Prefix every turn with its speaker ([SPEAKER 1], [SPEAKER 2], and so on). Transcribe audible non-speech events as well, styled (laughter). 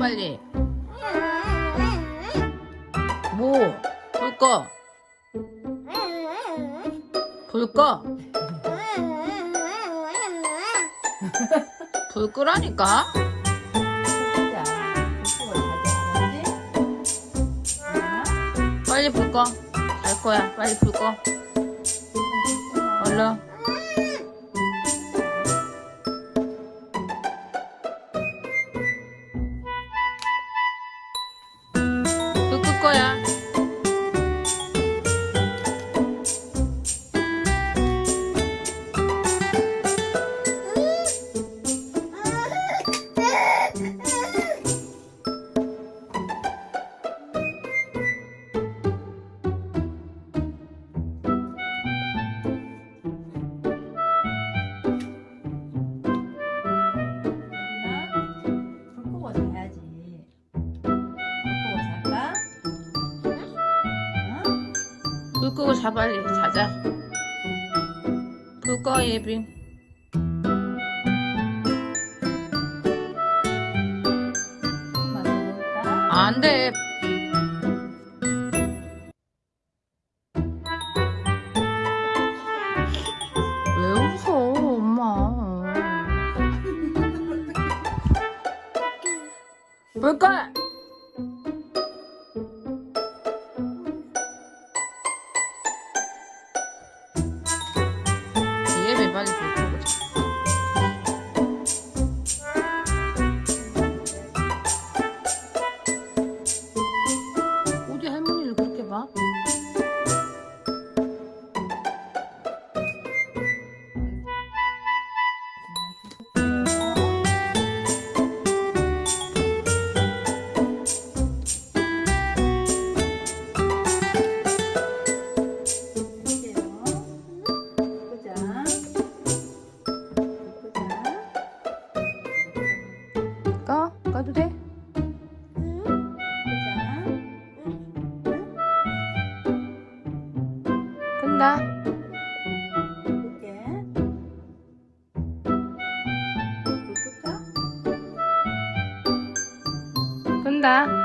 [SPEAKER 1] 빨리. 뭐? 불 꺼. 불 꺼. (laughs) 불 끄라니까. 빨리 불 꺼. 잘 거야. 빨리 불 꺼. 얼른. 불
[SPEAKER 2] 끄고 자
[SPEAKER 1] 빨리 자자. 불 꺼 예빈.
[SPEAKER 2] 엄마 먹을까?
[SPEAKER 1] 안 돼. 왜 웃어, 엄마. 불 꺼! 갈까? 가도 돼? 끝나 끝나 응. 응.